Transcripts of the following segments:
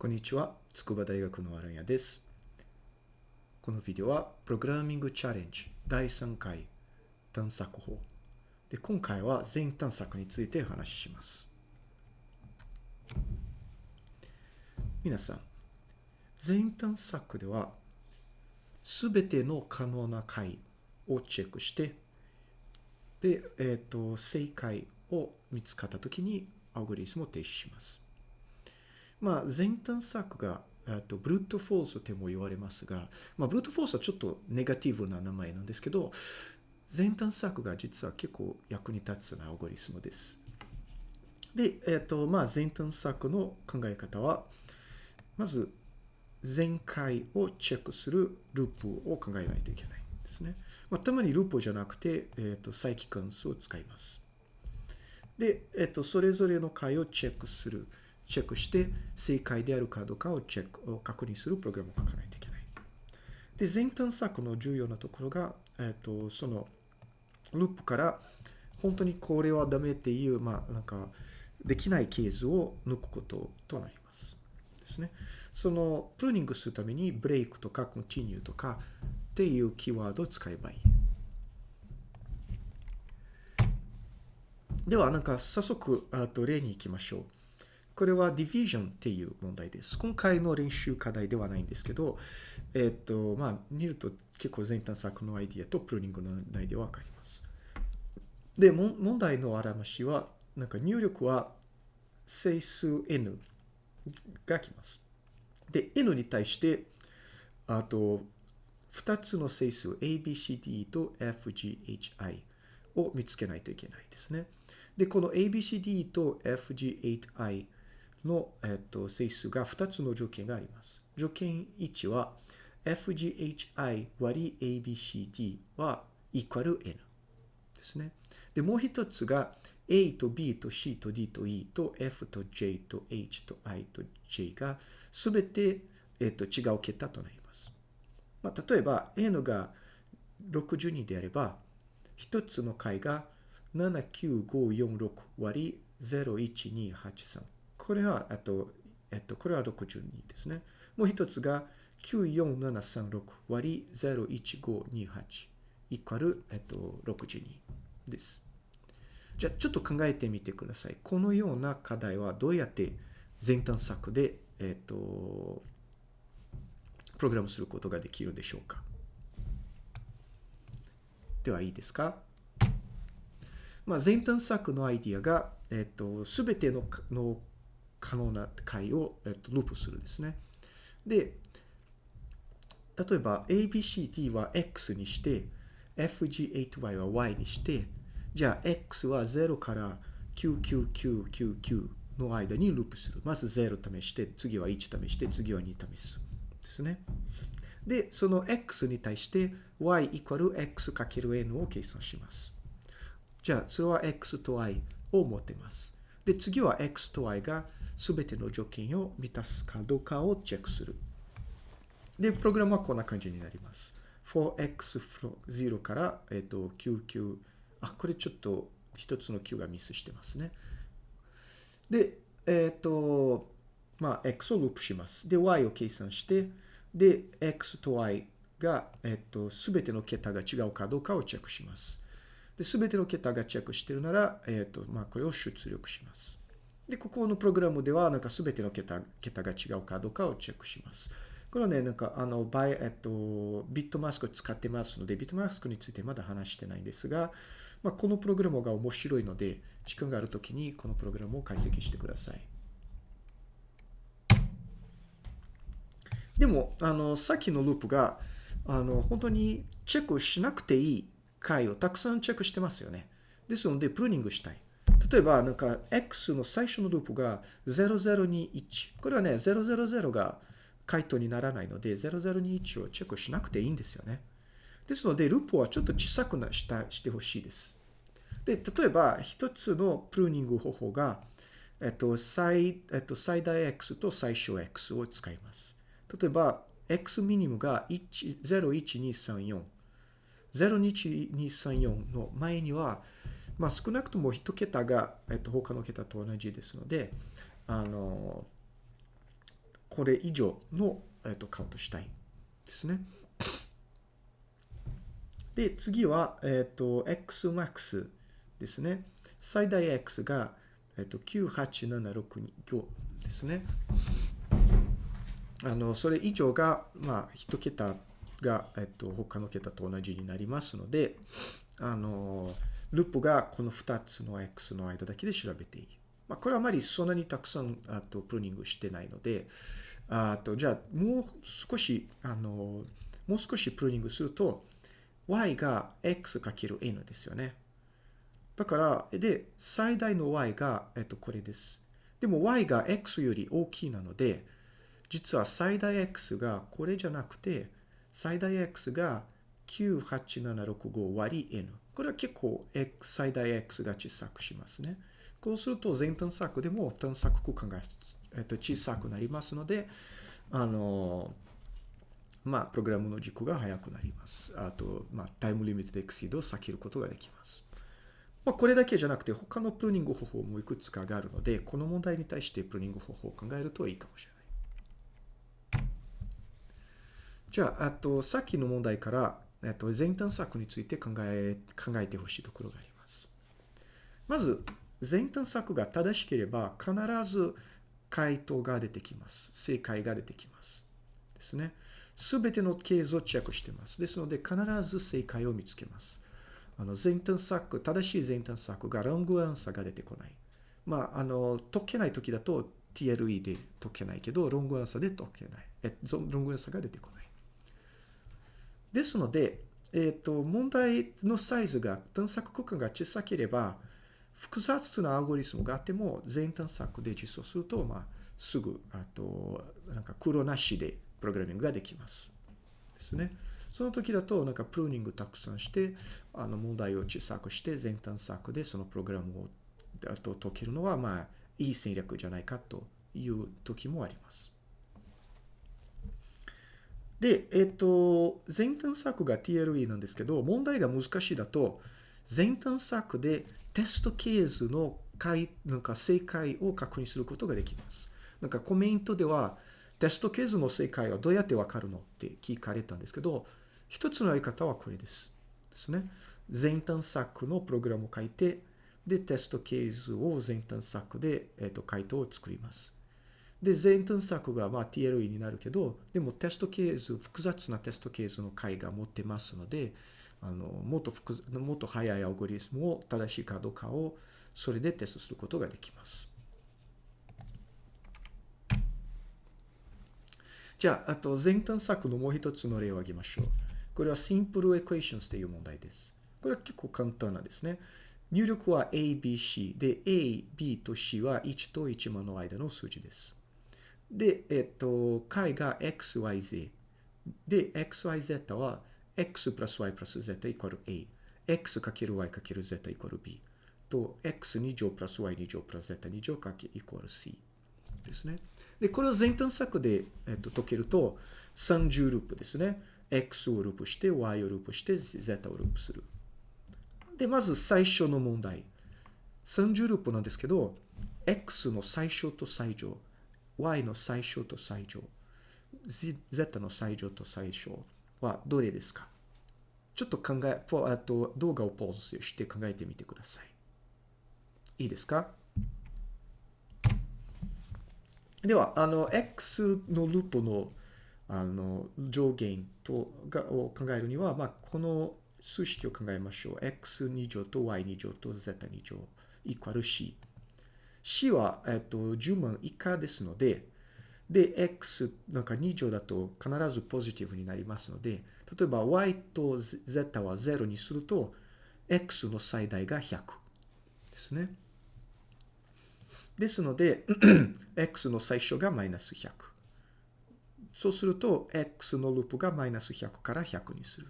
こんにちは。筑波大学のアランヤです。このビデオは、プログラミングチャレンジ第3回探索法。で、今回は全探索についてお話しします。皆さん、全探索では、すべての可能な解をチェックして、で、えっ、と、正解を見つかったときに、アルゴリズムを停止します。まあ、全探索が、えっと、 brute force とも言われますが、まあ、 brute force はちょっとネガティブな名前なんですけど、全探索が実は結構役に立つなアルゴリズムです。で、えっと、まあ、全探索の考え方は、まず、全解をチェックするループを考えないといけないんですね。まあ、たまにループじゃなくて、えっと、再帰関数を使います。で、えっと、それぞれの回をチェックする。チェックして正解であるかどうかをチェックを確認するプログラムを書かないといけない。で、全探索の重要なところが、えっ、と、そのループから本当にこれはダメっていう、まあ、なんか、できないケースを抜くこととなります。ですね。その、プルーニングするためにブレイクとかコンティニューとかっていうキーワードを使えばいい。では、なんか早速、あと例に行きましょう。これは division っていう問題です。今回の練習課題ではないんですけど、えっと、まあ、見ると結構全探索のアイディアとプルーニングのアイディアはわかります。で、問題の表しは、なんか入力は整数 n が来ます。で、n に対して、あと、2つの整数 abcd と fghi を見つけないといけないですね。で、この abcd と fg8i の、えっと、整数が2つの条件があります。条件1は fghi 割り abcd は equal n ですね。で、もう一つが a と b と c と d と e と f と j と h と i と j がすべて、えっと、違う桁となります。まあ、例えば n が62であれば、一つの解が79546割り01283。これは、あと、えっと、これは62ですね。もう一つが94736割り01528イコール、えっと、62です。じゃあ、ちょっと考えてみてください。このような課題はどうやって全探索で、えっと、プログラムすることができるでしょうかではいいですか？まあ、全探索のアイディアが、えっと、すべてのの可能な解を、えっと、ループするんですね。で、例えば ABCD は X にして、FG8Y は Y にして、じゃあ X は0から99999の間にループする。まず0試して、次は1試して、次は2試す。ですね。で、その X に対して Y イコール X かける N を計算します。じゃあ、それは x と y を持ってます。で、次は x と y が全ての条件を満たすかどうかをチェックする。で、プログラムはこんな感じになります。4x 0から、えっと、99、あ、これちょっと一つの9がミスしてますね。で、えっと、まあ、x をループします。で、y を計算して、で、x と y が、えっと、すべての桁が違うかどうかをチェックします。で、すべての桁がチェックしてるなら、えっ、と、まあ、これを出力します。で、ここのプログラムでは、なんかすべての桁桁が違うかどうかをチェックします。これはね、なんか、あの、バイ、えっと、ビットマスクを使ってますので、ビットマスクについてまだ話してないんですが、まあ、このプログラムが面白いので、時間があるときにこのプログラムを解析してください。でも、あの、さっきのループが、あの、本当にチェックしなくていい回をたくさんチェックしてますよね。ですので、プルーニングしたい。例えば、なんか、x の最初のループが0021。これはね、000が回答にならないので、0021をチェックしなくていいんですよね。ですので、ループはちょっと小さくなしたしてほしいです。で、例えば、一つのプルーニング方法が、えっと、最、えっと、最大 x と最小 x を使います。例えば、x ミニムが01234。01234の前には、まあ、少なくとも1桁が、えっと、他の桁と同じですので、あの、これ以上の、えっと、カウントしたいですね。で、次は、えっと、xmax ですね。最大 x が、えっと、98765ですね。あの、それ以上が、まあ、一桁が、えっと、他の桁と同じになりますので、あの、ループがこの2つの x の間だけで調べていい。まあ、これはあまりそんなにたくさん、あと、プルーニングしてないので、あと、じゃあ、もう少し、あの、もう少しプルーニングすると、y が x×n ですよね。だから、で、最大の y が、えっと、これです。でも y が x より大きいなので、実は最大 x がこれじゃなくて、最大 x が98765割 n。これは結構、X、最大 x が小さくしますね。こうすると全探索でも探索空間が、えっと、小さくなりますので、あの、まあ、プログラムの軸が速くなります。あと、まあ、タイムリミットエクシードを避けることができます。まあ、これだけじゃなくて、他のプルーニング方法もいくつかがあるので、この問題に対してプルーニング方法を考えるといいかもしれない。じゃあ、あと、さっきの問題から、えっと、全探索について考え、考えてほしいところがあります。まず、全探索が正しければ、必ず回答が出てきます。正解が出てきます。ですね。すべてのケースをチェックしてます。ですので、必ず正解を見つけます。あの、全探索、正しい全探索がロングアンサーが出てこない。まあ、あの、解けない時だと TLE で解けないけど、ロングアンサーで解けない。え、ロングアンサーが出てこない。ですので、えっ、ー、と、問題のサイズが、探索空間が小さければ、複雑なアルゴリスムがあっても、全探索で実装すると、まあ、すぐ、あと、なんか黒なしでプログラミングができます。ですね。その時だと、なんかプルーニングたくさんして、あの問題を小さくして、全探索でそのプログラムをあと解けるのは、まあ、いい戦略じゃないかという時もあります。で、えっ、と、全探索が TLE なんですけど、問題が難しいだと、全探索でテストケースの解なんか正解を確認することができます。なんかコメントでは、テストケースの正解はどうやってわかるのって聞かれたんですけど、一つのやり方はこれです。ですね。全探索のプログラムを書いて、で、テストケースを全探索で、えっ、と、回答を作ります。で、全探索がまあ TLE になるけど、でもテストケース、複雑なテストケースの解が持ってますので、あの、もっと複もっと速いアルゴリスムを正しいかどうかを、それでテストすることができます。じゃあ、あと全探索のもう一つの例を挙げましょう。これは Simple Equations という問題です。これは結構簡単なんですね。入力は A, B, C で A, B と C は1と1万の間の数字です。で、えっと、解が xyz。で、xyz は x プラス y プラス z イコール a。x かける y かける z イコール b。と、x2 乗プラス y2 乗プラス z2 乗かけイコール c。ですね。で、これを全探索で、えっと、解けると、30ループですね。x をループして、y をループして、z をループする。で、まず最初の問題。30ループなんですけど、x の最小と最上。Y の最小と最上、z の最上と最小はどれですか？ちょっと考え、あと動画をポーズして考えてみてください。いいですか？では、あの、x のループのあの上限とがを考えるには、まあ、この数式を考えましょう。x2 乗と y2 乗と z2 乗イコール c。C は、えっと、10万以下ですので、で、x なんか2乗だと必ずポジティブになりますので、例えば y と z は0にすると、x の最大が100ですね。ですので、x の最初がマイナス100。そうすると、x のループがマイナス100から100にする。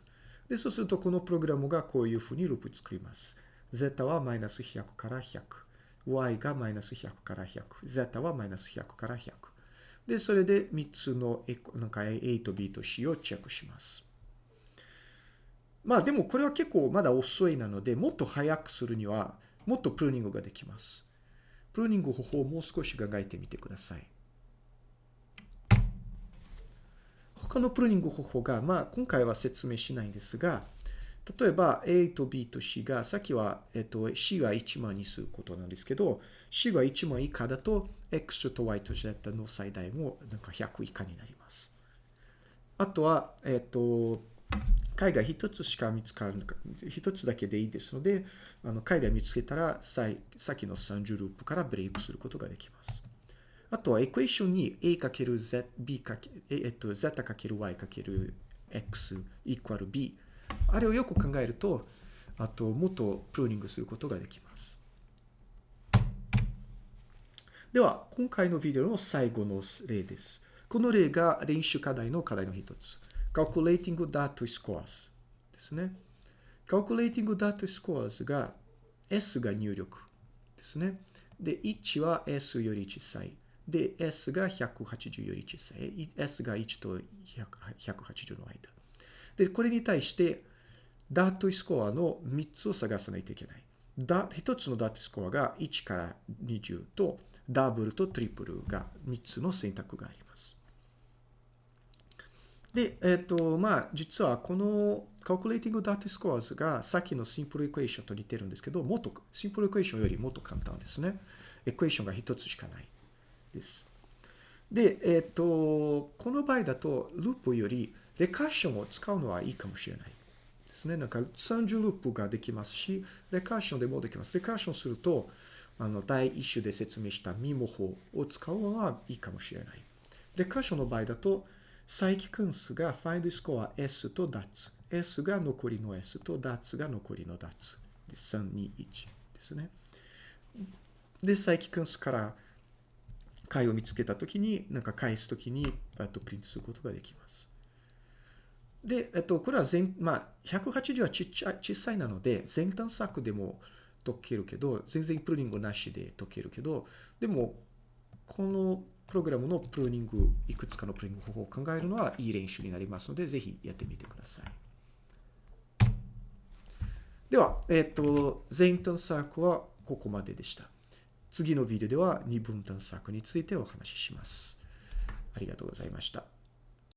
で、そうすると、このプログラムがこういうふうにループ作ります。z はマイナス100から100。Y がマイナス100から100、z はマイナス100から100。で、それで3つのなんか A と B と C をチェックします。まあでもこれは結構まだ遅いなので、もっと早くするには、もっとプルーニングができます。プルーニング方法をもう少し考えてみてください。他のプルーニング方法が、まあ、今回は説明しないんですが、例えば A と B と C が、さっきは、えっと、C は1万にすることなんですけど、C が1万以下だと、X と Y と Z の最大もなんか100以下になります。あとは、えっと、海外一つしか見つかるのか、一つだけでいいですので、あの海外見つけたら、ささっきの30ループからブレイクすることができます。あとはエクエーションに a かける z、b かけ、えっと、z かける y かける x イコール b。あれをよく考えると、あと、もっとプルーニングすることができます。では、今回のビデオの最後の例です。この例が練習課題の課題の一つ。Calculating Data Scores ですね。Calculating Data Scores が S が入力ですね。で、1は S より小さい。で、S が180より小さい。S が1と180の間。で、これに対して、ダートスコアの3つを探さないといけない。だ1つのダートスコアが1から20と、ダブルとトリプルが3つの選択があります。で、えっ、ー、と、まあ、実はこの Calculating Data Scores がさっきの Simple Equation と似てるんですけど、もっと、Simple Equation よりもっと簡単ですね。エクエーションが1つしかない。です。で、えっ、ー、と、この場合だと、ループよりレカーションを使うのはいいかもしれないですね。なんか30ループができますし、レカーションでもできます。レカーションすると、あの、第一種で説明したミモ法を使うのはいいかもしれない。レカーションの場合だと、再帰関数が find score S と DATS。S が残りの S と DATS が残りの DATS。で、321ですね。で、再帰関数から解を見つけたときに、なんか返すときに、あとプリントすることができます。で、えっと、これは全、まあ、180はちっちゃ、小さいなので、全探索でも解けるけど、全然プルーニングなしで解けるけど、でも、このプログラムのプルーニング、いくつかのプルーニング方法を考えるのはいい練習になりますので、ぜひやってみてください。では、えっと、全探索はここまででした。次のビデオでは二分探索についてお話しします。ありがとうございました。